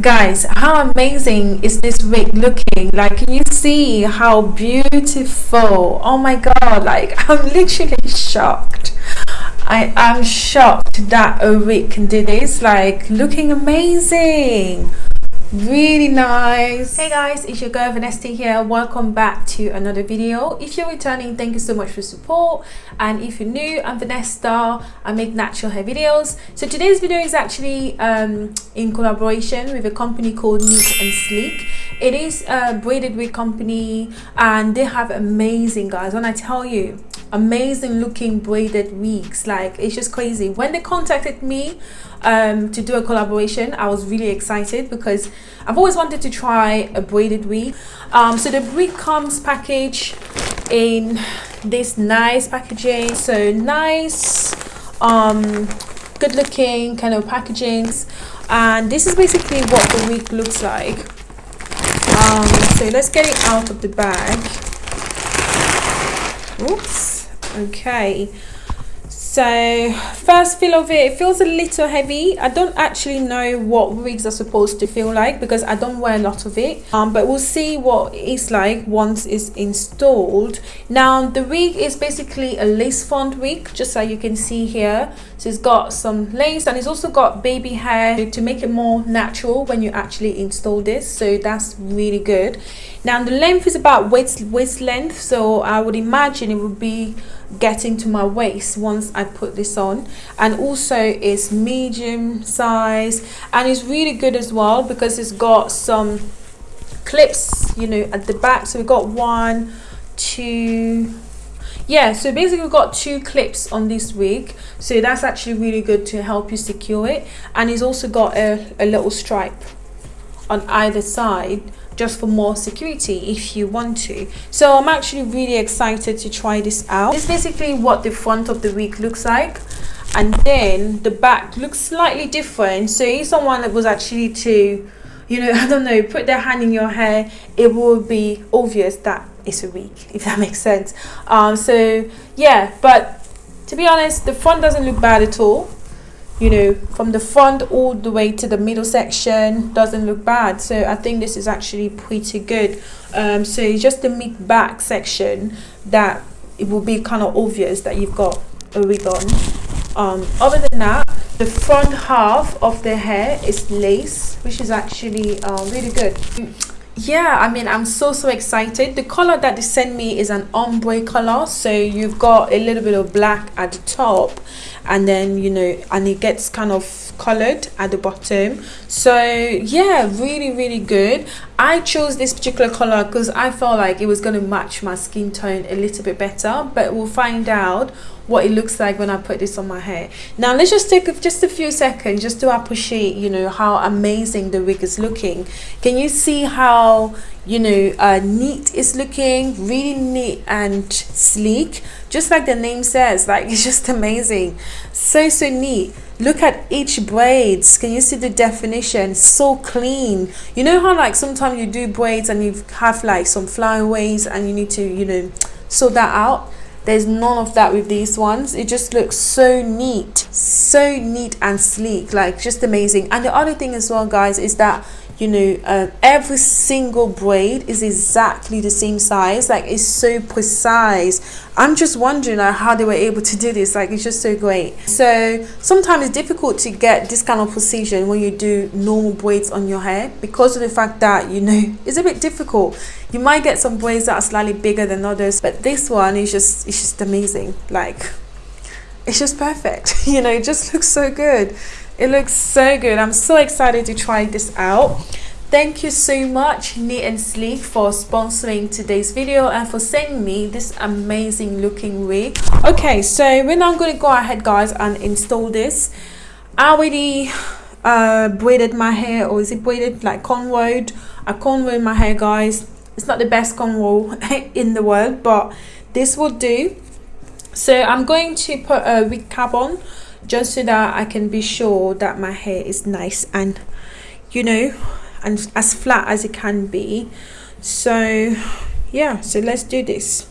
guys how amazing is this wig looking? Like can you see how beautiful? Oh my god like i'm literally shocked. I am shocked that a wig can do this like looking amazing really nice. Hey guys it's your girl Vanessa here. Welcome back to another video. If you're returning thank you so much for support. And if you're new i'm Vanessa. I make natural hair videos. So today's video is actually um, in collaboration with a company called neat and sleek. It is a braided wig company and they have amazing guys. When i tell you amazing looking braided wigs. Like it's just crazy. When they contacted me um, to do a collaboration I was really excited because I've always wanted to try a braided wig. Um, so the wig comes packaged in this nice packaging. So nice um, good looking kind of packagings. And this is basically what the wig looks like. Um, so let's get it out of the bag. Oops okay. So first feel of it, it feels a little heavy. I don't actually know what wigs are supposed to feel like because i don't wear a lot of it. Um, but we'll see what it's like once it's installed. Now the wig is basically a lace front wig just so you can see here. So it's got some lace and it's also got baby hair to make it more natural when you actually install this. So that's really good. Now the length is about waist waist length. So i would imagine it would be getting to my waist once I put this on. And also it's medium size and it's really good as well because it's got some clips you know at the back. So we've got one two yeah so basically we've got two clips on this wig. So that's actually really good to help you secure it. And it's also got a, a little stripe on either side just for more security if you want to. So i'm actually really excited to try this out. Is basically what the front of the wig looks like. And then the back looks slightly different. So if someone that was actually to you know i don't know put their hand in your hair it will be obvious that it's a wig if that makes sense. Um so yeah but to be honest the front doesn't look bad at all you know from the front all the way to the middle section doesn't look bad. So i think this is actually pretty good. Um, so it's just the mid back section that it will be kind of obvious that you've got a wig on. Um, other than that the front half of the hair is lace which is actually uh, really good yeah i mean i'm so so excited. The color that they sent me is an ombre color so you've got a little bit of black at the top and then you know and it gets kind of colored at the bottom. So yeah really really good. I chose this particular color because i felt like it was going to match my skin tone a little bit better but we'll find out what it looks like when I put this on my hair. Now let's just take just a few seconds just to appreciate, you know, how amazing the wig is looking. Can you see how, you know, uh, neat it's looking? Really neat and sleek. Just like the name says, like it's just amazing. So, so neat look at each braids can you see the definition so clean you know how like sometimes you do braids and you have like some flyaways and you need to you know sort that out there's none of that with these ones. It just looks so neat so neat and sleek like just amazing. And the other thing as well guys is that you know uh, every single braid is exactly the same size like it's so precise. I'm just wondering like, how they were able to do this like it's just so great. So sometimes it's difficult to get this kind of precision when you do normal braids on your hair because of the fact that you know it's a bit difficult you might get some braids that are slightly bigger than others but this one is just it's just amazing. Like it's just perfect. You know it just looks so good. It looks so good. I'm so excited to try this out. Thank you so much neat and sleek for sponsoring today's video and for sending me this amazing looking wig. Okay so we're now going to go ahead guys and install this. I already uh braided my hair or is it braided? Like cornrowed i cornrowed my hair guys it's not the best cornrow in the world but this will do. So i'm going to put a wig cap on just so that i can be sure that my hair is nice and you know and as flat as it can be. So yeah so let's do this.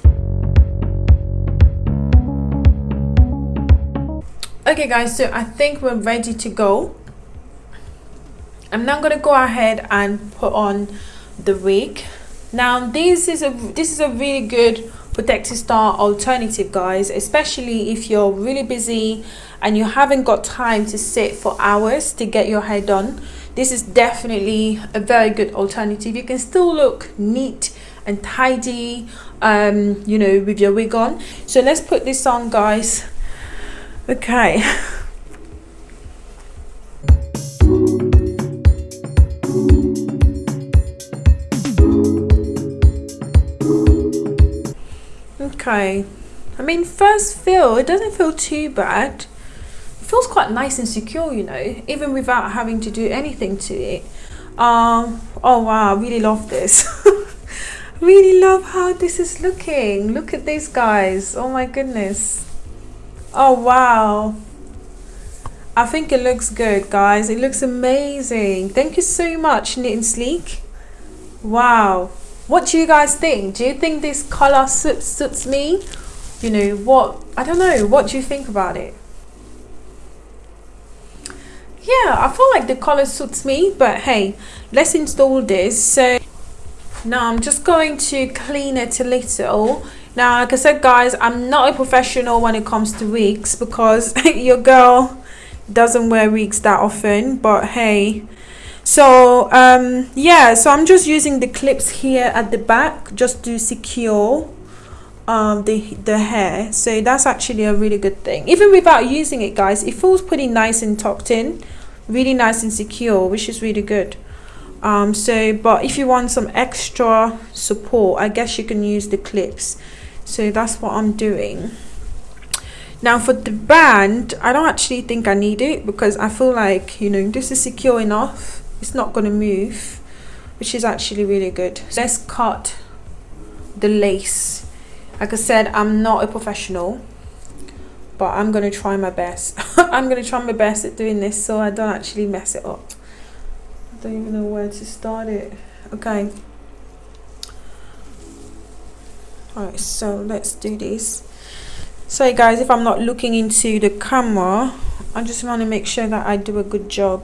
Okay guys so i think we're ready to go. I'm now going to go ahead and put on the wig now this is a this is a really good protective style alternative guys especially if you're really busy and you haven't got time to sit for hours to get your hair done. This is definitely a very good alternative. You can still look neat and tidy um you know with your wig on. So let's put this on guys. Okay okay I mean first feel it doesn't feel too bad. It feels quite nice and secure you know even without having to do anything to it. Um oh wow I really love this. Really love how this is looking. Look at these guys. Oh my goodness. Oh wow. I think it looks good guys. It looks amazing. Thank you so much Neat and Sleek. Wow what do you guys think? Do you think this color suits, suits me? You know what I don't know what do you think about it? Yeah I feel like the color suits me but hey let's install this. So now I'm just going to clean it a little. Now like I said guys I'm not a professional when it comes to wigs because your girl doesn't wear wigs that often but hey so um yeah so i'm just using the clips here at the back just to secure um the the hair. So that's actually a really good thing. Even without using it guys it feels pretty nice and tucked in really nice and secure which is really good. Um so but if you want some extra support i guess you can use the clips. So that's what i'm doing. Now for the band i don't actually think i need it because i feel like you know this is secure enough it's not going to move which is actually really good. Let's cut the lace. Like I said I'm not a professional but I'm going to try my best. I'm going to try my best at doing this so I don't actually mess it up. I don't even know where to start it. Okay. Alright so let's do this. So guys if I'm not looking into the camera I just want to make sure that I do a good job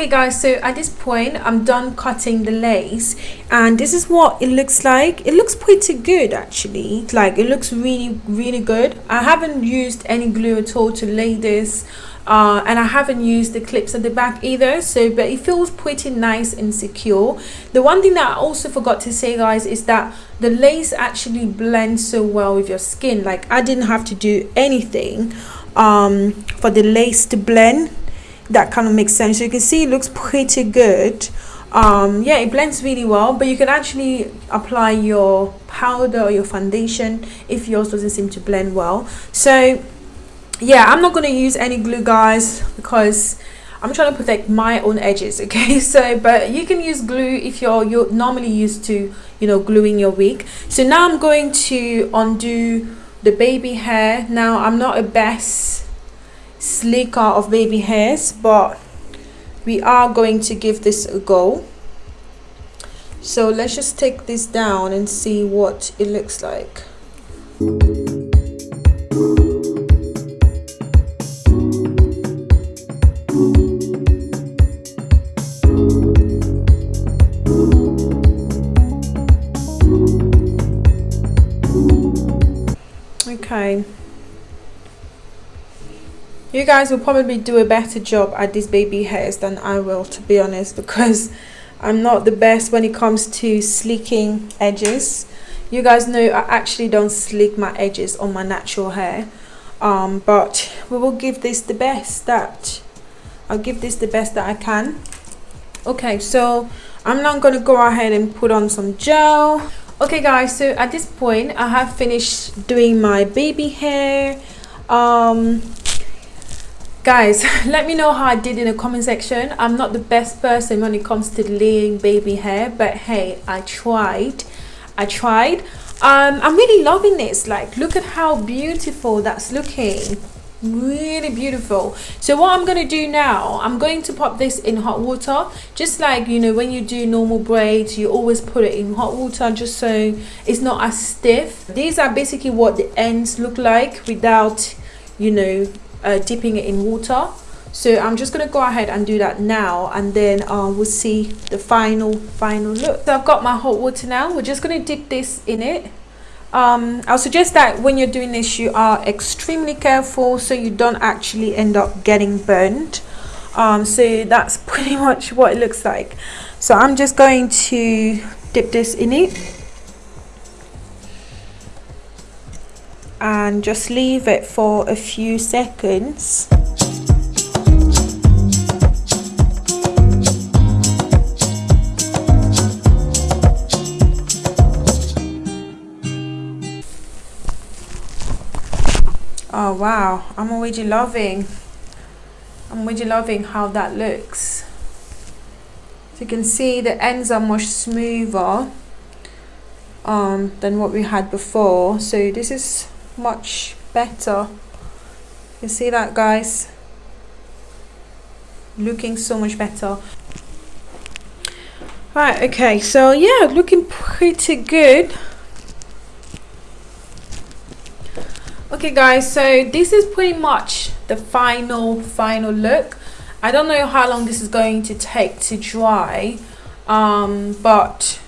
okay guys so at this point i'm done cutting the lace and this is what it looks like. It looks pretty good actually. Like it looks really really good. I haven't used any glue at all to lay this uh, and I haven't used the clips at the back either so but it feels pretty nice and secure. The one thing that I also forgot to say guys is that the lace actually blends so well with your skin. Like I didn't have to do anything um, for the lace to blend that kind of makes sense. So you can see it looks pretty good. Um yeah it blends really well but you can actually apply your powder or your foundation if yours doesn't seem to blend well. So yeah i'm not going to use any glue guys because i'm trying to protect my own edges okay? So but you can use glue if you're you're normally used to you know gluing your wig. So now i'm going to undo the baby hair. Now i'm not a best slicker of baby hairs but we are going to give this a go. So let's just take this down and see what it looks like you guys will probably do a better job at these baby hairs than I will to be honest because I'm not the best when it comes to sleeking edges. You guys know I actually don't sleek my edges on my natural hair. Um, but we will give this the best that I'll give this the best that I can. Okay so I'm now to go ahead and put on some gel. Okay guys so at this point I have finished doing my baby hair. Um, guys let me know how i did in the comment section. I'm not the best person when it comes to laying baby hair but hey i tried. I tried. Um i'm really loving this. Like look at how beautiful that's looking. Really beautiful. So what i'm going to do now i'm going to pop this in hot water. Just like you know when you do normal braids you always put it in hot water just so it's not as stiff. These are basically what the ends look like without you know uh, dipping it in water. So i'm just going to go ahead and do that now and then uh, we'll see the final final look. So i've got my hot water now. We're just going to dip this in it. Um, I'll suggest that when you're doing this you are extremely careful so you don't actually end up getting burned. Um, so that's pretty much what it looks like. So I'm just going to dip this in it and just leave it for a few seconds. Oh wow. I'm already loving i'm already loving how that looks. So you can see the ends are much smoother um, than what we had before. So this is much better. You see that guys? Looking so much better. Right okay so yeah looking pretty good. Okay guys so this is pretty much the final final look. I don't know how long this is going to take to dry um, but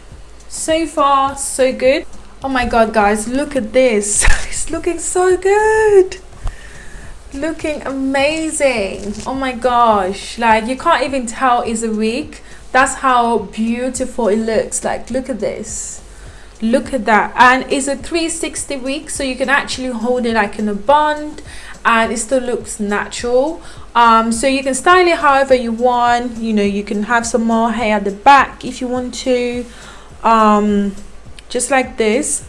so far so good oh my god guys look at this. It's looking so good. Looking amazing. Oh my gosh. Like you can't even tell it's a wig that's how beautiful it looks. Like look at this. Look at that. And it's a 360 wig so you can actually hold it like in a bun and it still looks natural. Um, so you can style it however you want. You know you can have some more hair at the back if you want to. Um, just like this.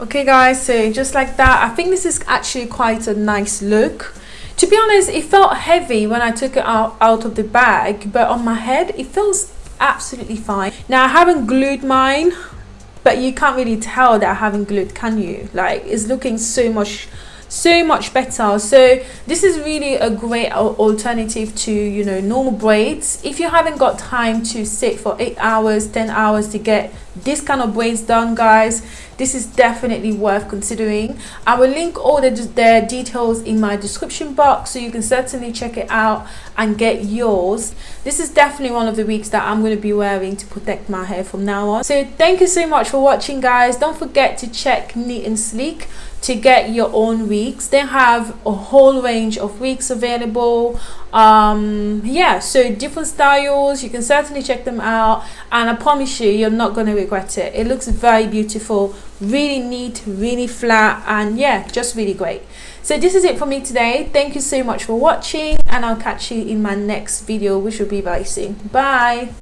Okay guys so just like that I think this is actually quite a nice look. To be honest it felt heavy when I took it out, out of the bag but on my head it feels absolutely fine. Now I haven't glued mine but you can't really tell that I haven't glued can you? Like it's looking so much so much better. So this is really a great alternative to you know normal braids. If you haven't got time to sit for eight hours ten hours to get this kind of braids done guys. This is definitely worth considering. I will link all the, the details in my description box so you can certainly check it out and get yours. This is definitely one of the wigs that i'm going to be wearing to protect my hair from now on. So thank you so much for watching guys. Don't forget to check neat and sleek to get your own wigs. They have a whole range of wigs available. Um yeah so different styles. You can certainly check them out. And i promise you you're not going to regret it. It looks very beautiful really neat really flat and yeah just really great. So this is it for me today. Thank you so much for watching and i'll catch you in my next video which will be very soon. Bye